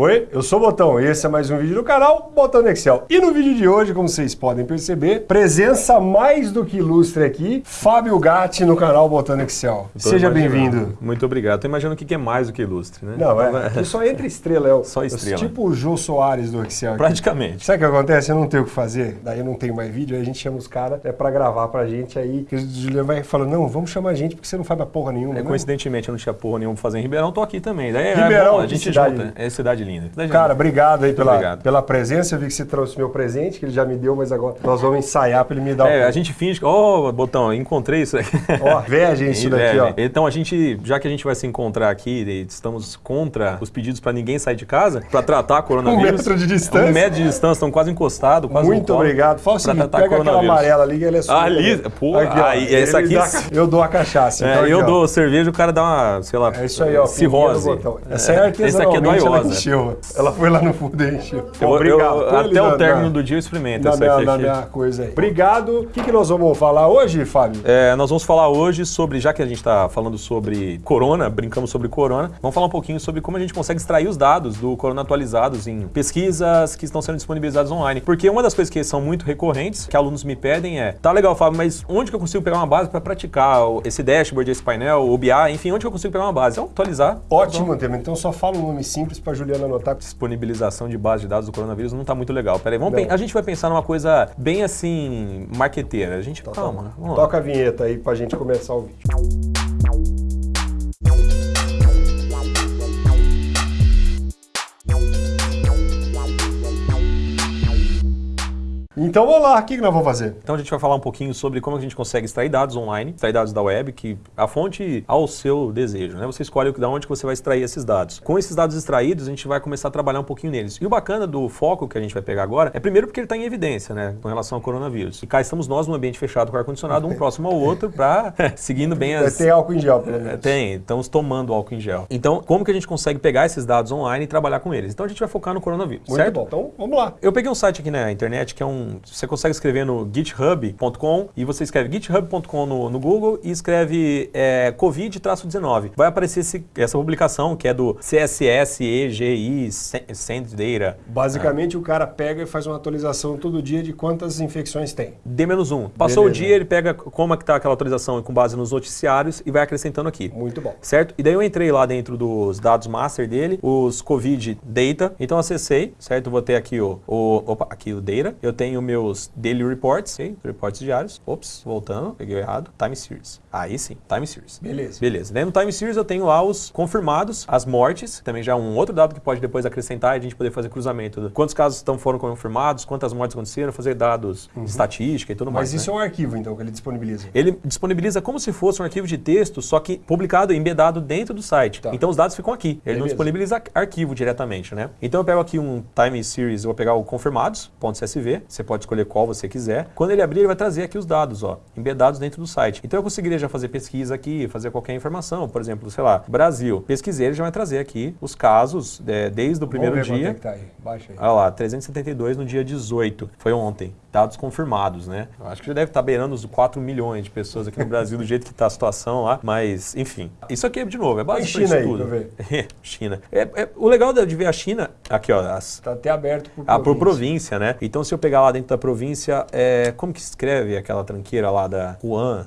Oi, eu sou o Botão e esse é mais um vídeo do canal Botão no Excel. E no vídeo de hoje, como vocês podem perceber, presença mais do que ilustre aqui, Fábio Gatti no canal Botão no Excel. Seja bem-vindo. Muito obrigado. Tô imaginando o que é mais do que ilustre, né? Não, é, aqui só entra estrela, é o, Só estrela. tipo o Jô Soares do Excel. aqui. Praticamente. Sabe o que acontece? Eu não tenho o que fazer, daí eu não tenho mais vídeo, aí a gente chama os caras é pra gravar pra gente, aí que o Juliano vai falando, não, vamos chamar a gente porque você não faz mais porra nenhuma, É, né? coincidentemente, eu não tinha porra nenhuma pra fazer em Ribeirão, tô aqui também. Daí é Ribeirão, bom, a gente cidade junta. É cidade linda. Cara, obrigado aí pela, obrigado. pela presença. Eu vi que você trouxe meu presente, que ele já me deu, mas agora nós vamos ensaiar pra ele me dar É, o- a gente finge ó, Botão, encontrei isso aqui. Ó, inveja isso daqui, ó. Então a gente, já que a gente vai se encontrar aqui, estamos contra os pedidos pra ninguém sair de casa, pra tratar coronavírus. Um metro de distância. Um metro de distância, estão quase encostados, quase Muito colo, obrigado. Fala o seguinte, pega aquela amarela ali que ele é sua. Ali, também. pô, ó, aí, ele essa aqui- dá- eu dou a cachaça. É, então aqui, eu ó. dou cerveja, o cara dá uma, sei lá, É isso aí, ó. cirrose. Essa é Esse aqui é do artesanalmente, ela Aiosa. Encheu. Ela foi lá no fundo e encheu. Eu- eu- obrigado. Ali até o término do dia eu experimento essa minha, minha coisa aí. Obrigado. O que, que nós vamos falar hoje, Fábio? É, nós vamos falar hoje sobre, já que a gente está falando sobre corona, brincamos sobre corona, vamos falar um pouquinho sobre como a gente consegue extrair os dados do corona atualizados em pesquisas que estão sendo disponibilizadas online. Porque uma das coisas que são muito recorrentes, que alunos me pedem é, tá legal, Fábio, mas onde que eu consigo pegar uma base para praticar esse dashboard, esse painel, o BI, enfim, onde que eu consigo pegar uma base? Então, atualizar. Ótimo tema. Então só fala um nome simples pra Juliana anotar. Disponibilização de base de dados do coronavírus não tá muito legal. Peraí, vamos a gente vai pensar numa coisa bem assim, marqueteira. A gente, calma, vamos lá. Toca a vinheta aí pra gente começar o vídeo. Então vamos lá, o que, que nós vamos fazer? Então a gente vai falar um pouquinho sobre como a gente consegue extrair dados online, extrair dados da web, que a fonte ao seu desejo, né? Você escolhe o que- da onde que você vai extrair esses dados. Com esses dados extraídos, a gente vai começar a trabalhar um pouquinho neles. E o bacana do foco que a gente vai pegar agora é primeiro porque ele está em evidência, né, com relação ao coronavírus. E cá estamos nós num ambiente fechado com ar-condicionado, um próximo ao outro, para seguindo bem as... ter álcool em gel, pelo É, menos. Tem, estamos tomando álcool em gel. Então, como que a gente consegue pegar esses dados online e trabalhar com eles? Então a gente vai focar no coronavírus, Muito certo? bom. Então vamos lá. Eu peguei um site aqui na internet que é um. Você consegue escrever no github.com e você escreve github.com no, no Google e escreve é, Covid-19. Vai aparecer esse- essa publicação que é do CSS EGI Send Data. Basicamente o cara pega e faz uma atualização todo dia de quantas infecções tem. D-1. Passou Beleza. o dia, ele pega como é que tá aquela atualização com base nos noticiários e vai acrescentando aqui. Muito bom. Certo? E daí eu entrei lá dentro dos dados master dele, os COVID data. Então acessei, certo? Vou ter aqui o, o opa, aqui o data. Eu tenho meus daily reports, ok? reportes diários. Ops, voltando, peguei errado. Time series. Aí sim, time series. Beleza. Beleza. Daí no time series eu tenho lá os confirmados, as mortes, também já é um outro dado que pode depois acrescentar e a gente poder fazer cruzamento. Quantos casos estão, foram confirmados, quantas mortes aconteceram, fazer dados de estatística e tudo mais. Uhum. Mas isso né? é um arquivo, então, que ele disponibiliza. Ele disponibiliza como se fosse um arquivo de texto, só que publicado, embedado dentro do site. Tá. Então os dados ficam aqui. Ele não Beleza. disponibiliza arquivo diretamente, né? Então eu pego aqui um time series, eu vou pegar o confirmados.csv, você pode escolher qual você quiser. Quando ele abrir, ele vai trazer aqui os dados, ó, embedados dentro do site. Então eu conseguiria já fazer pesquisa aqui, fazer qualquer informação, por exemplo, sei lá, Brasil. Pesquisei, ele já vai trazer aqui os casos é, desde o primeiro Vamos ver dia. é que tá aí. Baixa aí. Olha lá, 372 no dia 18. Foi ontem. Dados confirmados, né? Acho que já deve estar beirando os 4 milhões de pessoas aqui no Brasil, do jeito que está a situação lá. Mas, enfim. Isso aqui, de novo, é China para aí, isso tudo. pra China. É, é- o legal de ver a China, aqui ó, as, Tá até aberto por ah, por província. província, né? Então, se eu pegar lá dentro da província, é, como que escreve aquela tranqueira lá da Wuhan?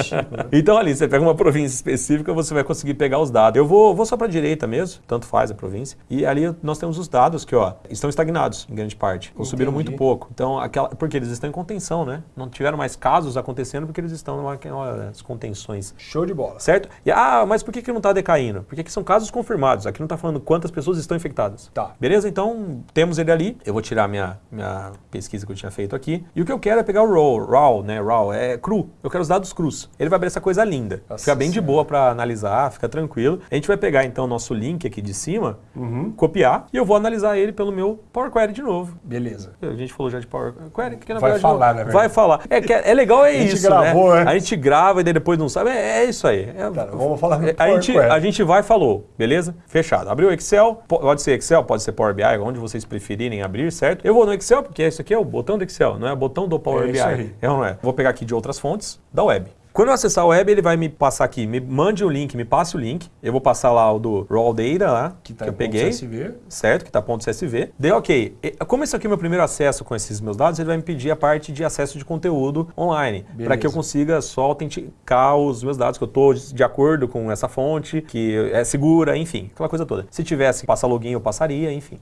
então, ali, você pega uma província específica, você vai conseguir pegar os dados. Eu vou, vou só para a direita mesmo, tanto faz a província. E ali nós temos os dados que, ó, estão estagnados em grande parte. Ou subiram muito pouco. Então, aquela, porque eles estão em contenção, né? Não tiveram mais casos acontecendo porque eles estão naquelas contenções Show de bola. Certo? E, ah, mas por que, que não está decaindo? Porque aqui são casos confirmados. Aqui não está falando quantas pessoas estão infectadas. Tá. Beleza? Então, temos ele ali. Eu vou tirar minha, minha pesquisa que eu tinha feito aqui. E o que eu quero é pegar o RAW. RAW, né? RAW é cru. Eu quero os dados crus. Ele vai abrir essa coisa linda. Nossa fica bem de boa para analisar, fica tranquilo. A gente vai pegar, então, o nosso link aqui de cima, Uhum. copiar, e eu vou analisar ele pelo meu Power Query de novo. Beleza. A gente falou já de Power Query, que na Vai verdade falar, não- na verdade. Vai falar. É, é, é legal, é A gente isso, gravou, né? né? A gente grava e daí depois não sabe. É, é isso aí. É- Tá, vamos falar do é, a, gente, Query. a gente vai e falou, beleza? Fechado. Abriu o Excel, po- pode ser Excel, pode ser Power BI, onde vocês preferirem abrir, certo? Eu vou no Excel, porque isso aqui é o botão do Excel, não é o botão do Power É BI. aí. É ou não é? Vou pegar aqui de outras fontes, da web. Quando eu acessar o web, ele vai me passar aqui, me mande o link, me passe o link. Eu vou passar lá o do raw data lá, que, tá que eu peguei. CSV. Certo, que tá ponto .csv. Dei ok. Como esse aqui é o meu primeiro acesso com esses meus dados, ele vai me pedir a parte de acesso de conteúdo online, para que eu consiga só autenticar os meus dados, que eu estou de acordo com essa fonte, que é segura, enfim, aquela coisa toda. Se tivesse passar login, eu passaria, enfim.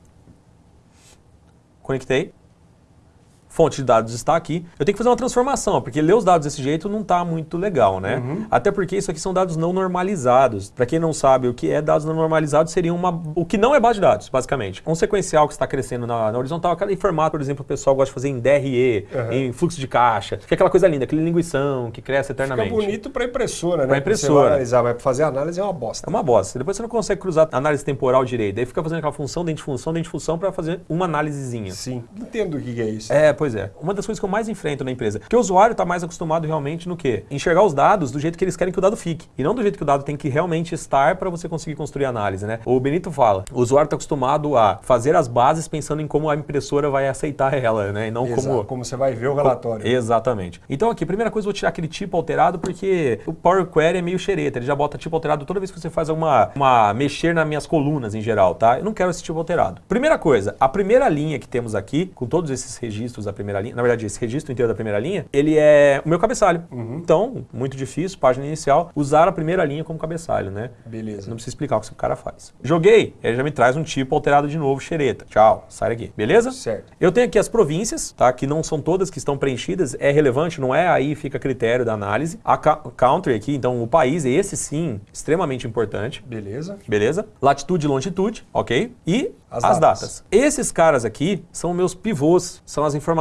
Conectei fonte de dados está aqui. Eu tenho que fazer uma transformação, porque ler os dados desse jeito não está muito legal, né? Uhum. Até porque isso aqui são dados não normalizados. Para quem não sabe o que é dados não normalizados, seria uma, o que não é base de dados, basicamente. Um sequencial que está crescendo na, na horizontal, cada formato, por exemplo, o pessoal gosta de fazer em DRE, uhum. em fluxo de caixa, que é aquela coisa linda, aquele linguição que cresce eternamente. Fica bonito para impressora, né? Para impressora. Você vai analisar, mas para fazer análise é uma bosta. É uma bosta. Depois você não consegue cruzar análise temporal direito. Aí fica fazendo aquela função dentro de função, dentro de função para fazer uma análisezinha. Sim. Entendo o que é isso. É, pois é. Uma das coisas que eu mais enfrento na empresa. Porque o usuário está mais acostumado realmente no quê? Enxergar os dados do jeito que eles querem que o dado fique. E não do jeito que o dado tem que realmente estar para você conseguir construir análise, né? O Benito fala, o usuário está acostumado a fazer as bases pensando em como a impressora vai aceitar ela, né? E não Exato, como... como você vai ver o relatório. Exatamente. Então aqui, primeira coisa, eu vou tirar aquele tipo alterado porque o Power Query é meio xereta. Ele já bota tipo alterado toda vez que você faz alguma uma mexer nas minhas colunas em geral, tá? Eu não quero esse tipo alterado. Primeira coisa, a primeira linha que temos aqui, com todos esses registros da primeira linha, na verdade, esse registro inteiro da primeira linha, ele é o meu cabeçalho. Uhum. Então, muito difícil, página inicial, usar a primeira linha como cabeçalho, né? Beleza. Não precisa explicar o que o cara faz. Joguei, ele já me traz um tipo alterado de novo, xereta. Tchau, sai daqui. Beleza? Certo. Eu tenho aqui as províncias, tá? Que não são todas que estão preenchidas, é relevante, não é? Aí fica a critério da análise. A country aqui, então o país, esse sim, extremamente importante. Beleza. Beleza? Latitude e longitude, ok? E as, as datas. datas. Esses caras aqui são meus pivôs, são as informações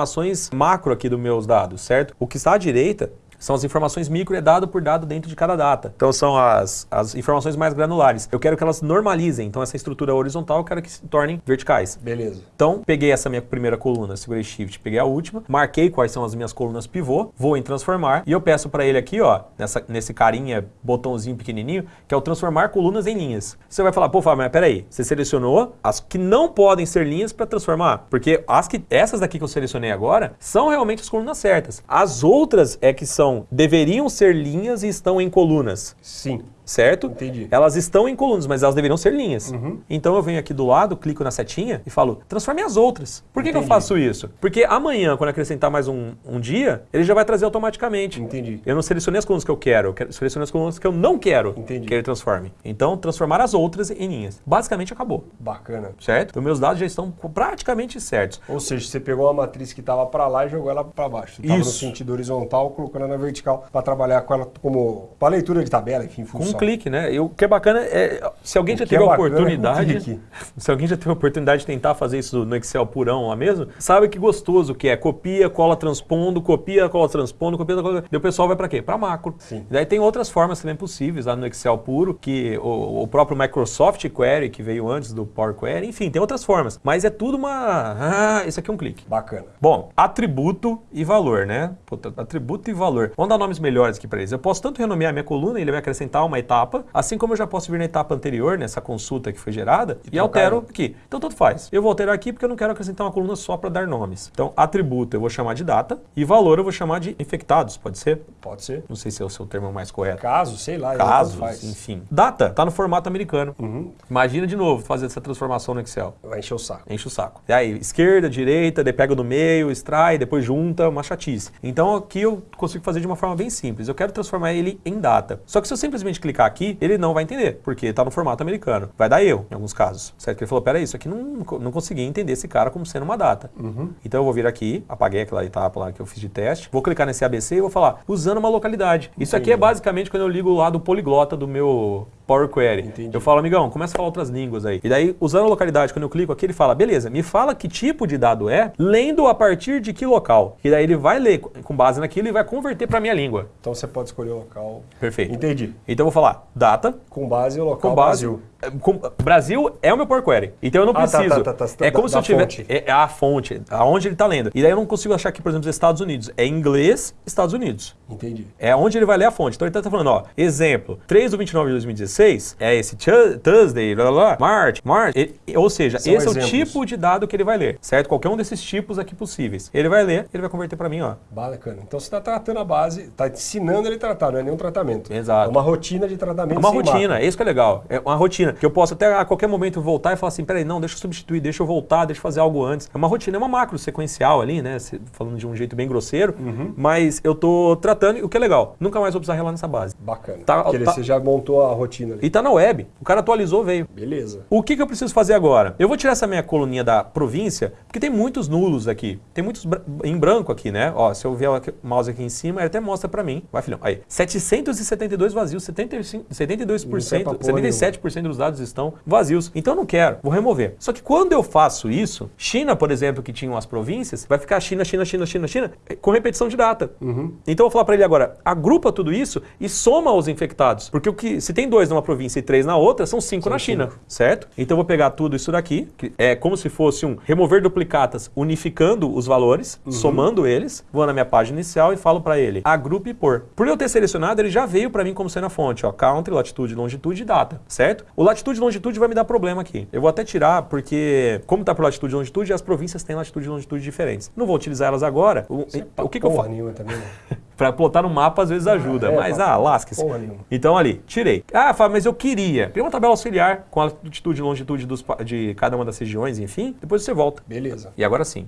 macro aqui dos meus dados, certo? O que está à direita são as informações micro é dado por dado dentro de cada data. Então são as, as informações mais granulares. Eu quero que elas normalizem. Então essa estrutura horizontal eu quero que se tornem verticais. Beleza. Então peguei essa minha primeira coluna, segurei Shift, peguei a última, marquei quais são as minhas colunas pivô, vou em transformar e eu peço para ele aqui, ó, nessa, nesse carinha, botãozinho pequenininho, que é o transformar colunas em linhas. Você vai falar, pô, Fábio, mas peraí, você selecionou as que não podem ser linhas para transformar, porque as que, essas daqui que eu selecionei agora são realmente as colunas certas. As outras é que são deveriam ser linhas e estão em colunas. Sim certo? Entendi. Elas estão em colunas, mas elas deveriam ser linhas. Uhum. Então eu venho aqui do lado, clico na setinha e falo, transforme as outras. Por que, que, eu faço isso? Porque amanhã, quando acrescentar mais um, um, dia, ele já vai trazer automaticamente. Entendi. Eu não selecionei as colunas que eu quero, eu selecionei as colunas que eu não quero Entendi. que ele transforme. Então, transformar as outras em linhas. Basicamente acabou. Bacana. Certo? Então meus dados já estão praticamente certos. Ou seja, você pegou uma matriz que estava para lá e jogou ela para baixo. Estava no sentido horizontal, colocando ela na vertical para trabalhar com ela como para leitura de tabela, enfim, função. Com clique, né? Eu que é bacana é, se alguém já teve a é oportunidade, é se alguém já teve a oportunidade de tentar fazer isso no Excel purão lá mesmo, sabe que gostoso que é copia, cola, transpondo, copia, cola, transpondo, copia, cola. E o pessoal vai para quê? Para macro. Sim. E daí tem outras formas também possíveis lá no Excel puro, que o, o, próprio Microsoft Query que veio antes do Power Query, enfim, tem outras formas. Mas é tudo uma, ah, esse aqui é um clique. Bacana. Bom, atributo e valor, né? Puta, atributo e valor. Vamos dar nomes melhores aqui para eles. Eu posso tanto renomear minha coluna, ele vai acrescentar uma etapa, assim como eu já posso vir na etapa anterior, nessa consulta que foi gerada, e, e altero aqui. Então, tanto faz. Eu vou alterar aqui porque eu não quero acrescentar uma coluna só para dar nomes. Então, atributo eu vou chamar de data e valor eu vou chamar de infectados, pode ser? Pode ser. Não sei se é o seu termo mais correto. Caso, sei lá. Casos, enfim. Data, tá no formato americano. Uhum. Imagina de novo fazer essa transformação no Excel. Vai encher o saco. Enche o saco. E aí, esquerda, direita, daí pega no meio, extrai, depois junta, uma chatice. Então aqui eu consigo fazer de uma forma bem simples. Eu quero transformar ele em data. Só que se eu simplesmente clicar aqui, ele não vai entender, porque está no formato americano. Vai dar eu, em alguns casos. Certo? Que ele falou, peraí, isso aqui não, não consegui entender esse cara como sendo uma data. Uhum. Então eu vou vir aqui, apaguei aquela etapa lá que eu fiz de teste, vou clicar nesse ABC e vou falar, usando uma localidade. Isso aqui é basicamente quando eu ligo lá do poliglota do meu Power Query. Entendi. Eu falo, amigão, começa a falar outras línguas aí. E daí, usando a localidade, quando eu clico aqui, ele fala, beleza, me fala que tipo de dado é, lendo a partir de que local. E daí ele vai ler com base naquilo e vai converter para minha língua. Então você pode escolher o local. Perfeito. Entendi. Então eu vou falar data. Com base no local com base, Brasil. com- Brasil é o meu Power Query. Então eu não Ah, tá, preciso. tá, tá, tá. É como Da- se eu tivesse. É é a fonte, aonde ele está lendo. E daí eu não consigo achar aqui, por exemplo, os Estados Unidos. É inglês, Estados Unidos. Entendi. É onde ele vai ler a fonte. Então ele está falando, ó, exemplo, 3 do 29 de 2016 é esse Thursday, blá, blá, blá, March, March. E- ou seja, São esse é o exemplos. tipo de dado que ele vai ler, certo? Qualquer um desses tipos aqui possíveis. Ele vai ler, ele vai converter para mim, ó. Bacana. Então você está tratando a base, está ensinando ele a tratar, não é nenhum tratamento. Exato. É uma rotina de tratamento. É uma rotina, mapa. é isso que é legal. É uma rotina. Que eu posso até a qualquer momento voltar e falar assim: peraí, não, deixa eu substituir, deixa eu voltar, deixa eu fazer algo antes. É uma rotina, é uma macro sequencial ali, né? Falando de um jeito bem grosseiro. Uhum. Mas eu tô tratando, e o que é legal, nunca mais vou precisar relar nessa base. Bacana. Tá- Porque ele- tá- você já montou a rotina E tá na web. O cara atualizou, veio. Beleza. O que, que eu preciso fazer agora? Eu vou tirar essa minha coluninha da província, porque tem muitos nulos aqui. Tem muitos em branco aqui, né? Ó, se eu ver o mouse aqui em cima, ele até mostra pra mim. Vai, filhão. Aí, 772 vazios, 75, 72%, Não tem pra porra 77% dos dados estão vazios. Então eu não quero, vou remover. Só que quando eu faço isso, China, por exemplo, que tinham as províncias, vai ficar China, China, China, China, China, eh, com repetição de data. Então eu vou falar pra ele agora, agrupa tudo isso e soma os infectados. Porque o que se tem dois numa província e três na outra, são cinco São na China, cinco. certo? Então eu vou pegar tudo isso daqui, que é como se fosse um remover duplicatas, unificando os valores, somando eles, vou na minha página inicial e falo pra ele, agrupe por. Por eu ter selecionado, ele já veio pra mim como sendo a fonte, ó, country, latitude, longitude e data, certo? O latitude e longitude vai me dar problema aqui. Eu vou até tirar porque como tá por latitude e longitude, as províncias têm latitude e longitude diferentes. Não vou utilizar elas agora. O, o que, que eu faço? também, né? Pra plotar no mapa às vezes ajuda, é, mas ah, lasque-se. Então ali, tirei. Ah, Fábio, mas eu queria. Queria uma tabela auxiliar com a latitude e longitude dos de cada uma das regiões, enfim. Depois você volta. Beleza. E agora sim.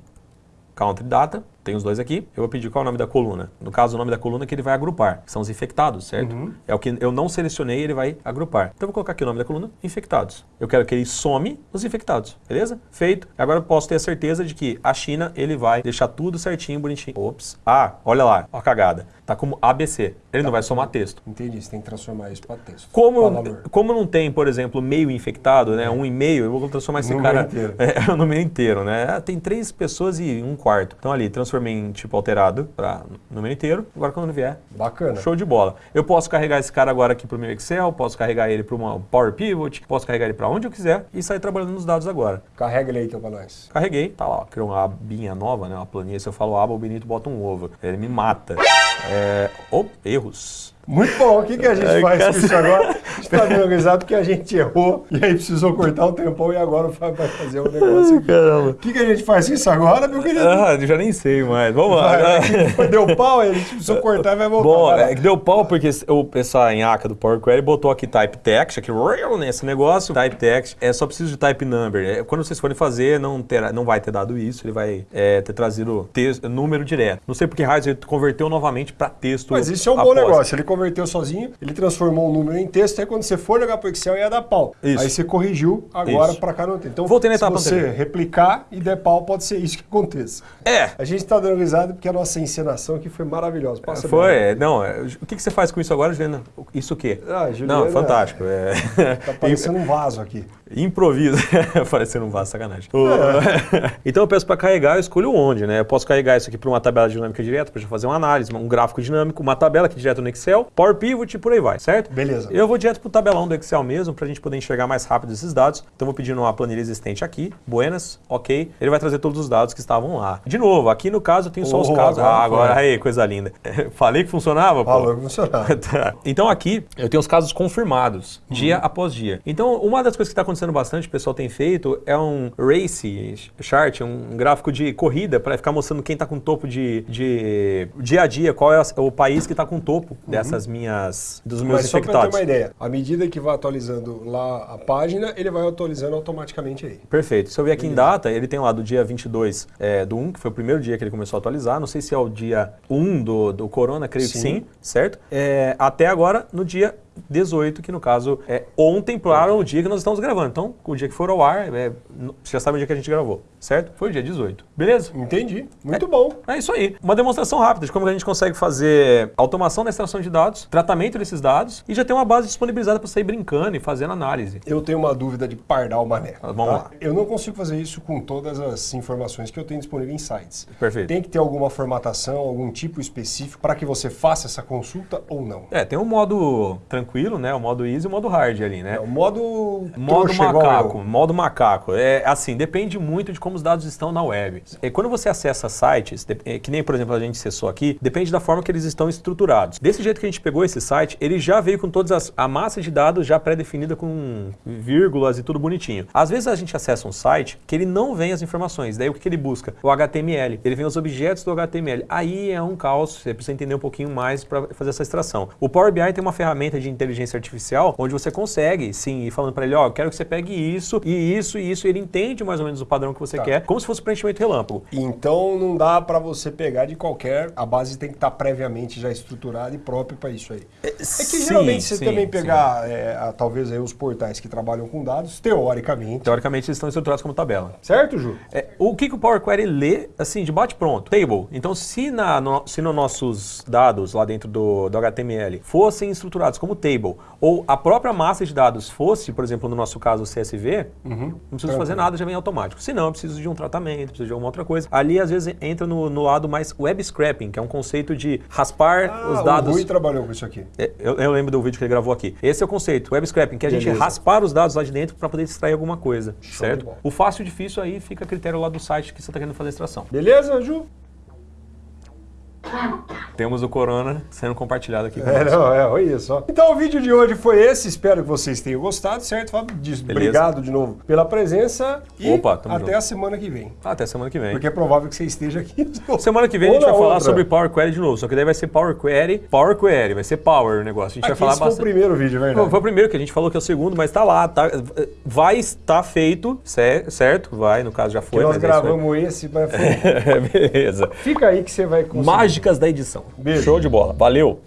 Country Data, tem os dois aqui. Eu vou pedir qual é o nome da coluna. No caso, o nome da coluna que ele vai agrupar. São os infectados, certo? Uhum. É o que eu não selecionei, ele vai agrupar. Então eu vou colocar aqui o nome da coluna, infectados. Eu quero que ele some os infectados, beleza? Feito. Agora eu posso ter a certeza de que a China, ele vai deixar tudo certinho, bonitinho. Ops. Ah, olha lá, ó a cagada. Tá como ABC. Ele não vai somar texto. Entendi. Você tem que transformar isso para texto. Como, como não tem, por exemplo, meio infectado, né? Um e meio, eu vou transformar esse É. Número cara inteiro. é, no meio inteiro, né? Ah, Tem três pessoas e um quarto. Então ali, transformei em tipo alterado para número inteiro. Agora quando vier, Bacana. show de bola. Eu posso carregar esse cara agora aqui pro meu Excel, posso carregar ele para uma Power Pivot, posso carregar ele para onde eu quiser e sair trabalhando nos dados agora. Carrega ele aí então pra nós. Carreguei, tá lá, ó, criou uma abinha nova, né? Uma planilha. Se eu falo aba, o Benito bota um ovo. Ele me mata. É... Oh, erros. Muito bom. O que, que a gente Ai, faz com isso agora? A gente tá dando risada porque a gente errou e aí precisou cortar o tempão e agora o Fábio vai fazer o negócio. Caramba. O que, que a gente faz com isso agora, meu querido? Ah, eu já nem sei mais. Vamos lá. Deu pau, ele precisou cortar e vai voltar. Bom, é que deu pau porque o pessoal em ACA do Power Query botou aqui type text, aqui nesse negócio, type text, é só preciso de type number. É, quando vocês forem fazer, não, terá, não vai ter dado isso, ele vai é, ter trazido texto, número direto. Não sei porque raios ele converteu novamente para texto. Mas isso é um bom após. negócio. Ele converteu sozinho, ele transformou um número em texto, aí quando você for jogar pro Excel ia dar pau. Isso. Aí você corrigiu, agora pra cá não tem. Então, Voltei na se etapa você anterior. replicar e der pau, pode ser isso que aconteça. É. A gente tá dando risada porque a nossa encenação aqui foi maravilhosa. Passa Foi, bem. é, não, é, o que, que você faz com isso agora, Juliana? Isso o quê? Ah, Juliana, não, fantástico. É. Tá parecendo um vaso aqui. Improviso. Parecendo um vaso, sacanagem. É. O- então eu peço para carregar, eu escolho onde, né? Eu posso carregar isso aqui para uma tabela dinâmica direta, para fazer uma análise, um gráfico dinâmico, uma tabela aqui direto no Excel, Power Pivot e por aí vai, certo? Beleza. Eu vou direto pro tabelão do Excel mesmo, para a gente poder enxergar mais rápido esses dados. Então vou pedir uma planilha existente aqui, buenas, ok. Ele vai trazer todos os dados que estavam lá. De novo, aqui no caso eu tenho só os Oh, casos. agora Ah, agora, foi. aí, coisa linda. Falei que funcionava. Falou que funcionava. Tá. Então aqui eu tenho os casos confirmados, dia após dia. Então uma das coisas que está acontecendo bastante, o pessoal tem feito, é um race chart, um gráfico de corrida para ficar mostrando quem está com topo de, de dia a dia, qual é o país que está com topo dessas minhas dos meus Mas só pra ter infectados. uma ideia, à medida que vai atualizando lá a página, ele vai atualizando automaticamente aí. Perfeito. Se eu ver aqui em data, ele tem lá do dia 22 é, do 1, que foi o primeiro dia que ele começou a atualizar. Não sei se é o dia 1 do, do Corona, creio que Sim. sim, certo? É, até agora, no dia 18, que no caso é ontem para o dia que nós estamos gravando. Então, o dia que for ao ar, é, já sabe o dia que a gente gravou, certo? Foi o dia 18. Beleza? Entendi. Muito bom. É isso aí. Uma demonstração rápida de como a gente consegue fazer automação da extração de dados, tratamento desses dados e já tem uma base disponibilizada para sair brincando e fazendo análise. Eu tenho uma dúvida de pardal mané. Ah, vamos lá. Eu não consigo fazer isso com todas as informações que eu tenho disponível em sites. Perfeito. Tem que ter alguma formatação, algum tipo específico para que você faça essa consulta ou não? É, tem um modo tranquilo né? O modo easy e o modo hard ali, né? É o modo Modo macaco, modo macaco. É assim, depende muito de como os dados estão na web. E quando você acessa sites, é, que nem por exemplo a gente acessou aqui, depende da forma que eles estão estruturados. Desse jeito que a gente pegou esse site, ele já veio com todas as a massa de dados já pré-definida com vírgulas e tudo bonitinho. Às vezes a gente acessa um site que ele não vem as informações. Daí o que, ele busca? O HTML. Ele vem os objetos do HTML. Aí é um caos, você precisa entender um pouquinho mais para fazer essa extração. O Power BI tem uma ferramenta de inteligência artificial onde você consegue, sim, ir falando para ele, ó, eu quero que você pegue isso e isso e isso. E ele entende mais ou menos o padrão que você. Quer, como se fosse preenchimento relâmpago. Então não dá pra você pegar de qualquer. A base tem que estar previamente já estruturada e própria pra isso aí. É que Sim, geralmente você sim, também sim. pegar, é, a- talvez aí os portais que trabalham com dados, teoricamente. Teoricamente, eles estão estruturados como tabela. Certo, Ju? É, o que, que o Power Query lê, assim, de bate pronto? Table. Então, se, na, no, se nos nossos dados lá dentro do, do HTML fossem estruturados como table, ou a própria massa de dados fosse, por exemplo, no nosso caso, o CSV, não preciso fazer nada, já vem automático. Se não, eu preciso de um tratamento, preciso de alguma outra coisa. Ali, às vezes, entra no, no lado mais web scraping, que é um conceito de raspar Ah, os dados. O Rui trabalhou com isso aqui. É, Eu, eu lembro do vídeo que ele gravou aqui. Esse é o conceito, web scraping, que é a gente raspar os dados lá de dentro para poder extrair alguma coisa, Show certo? O fácil e difícil aí fica a critério lá do site que você está querendo fazer a extração. Beleza, Ju? Temos o Corona sendo compartilhado aqui. É, conosco. não, é, olha só. Então o vídeo de hoje foi esse, espero que vocês tenham gostado, certo, Fábio? Obrigado de novo pela presença e Opa, até junto. a semana que vem. Até semana que vem. Porque é provável que você esteja aqui. Semana que vem a Ou gente vai na falar outra. sobre Power Query de novo, só que daí vai ser Power Query, Power Query, vai ser Power o negócio. A gente vai Aqui falar esse foi o bastante. primeiro vídeo, é verdade. Foi o primeiro que a gente falou que é o segundo, mas tá lá, tá, vai estar feito, cer- certo? Vai, no caso já Que foi. nós é isso aí. gravamos esse, mas foi. Beleza. Fica aí que você vai conseguir. Mágicas da edição. Beijo. Show de bola. Valeu.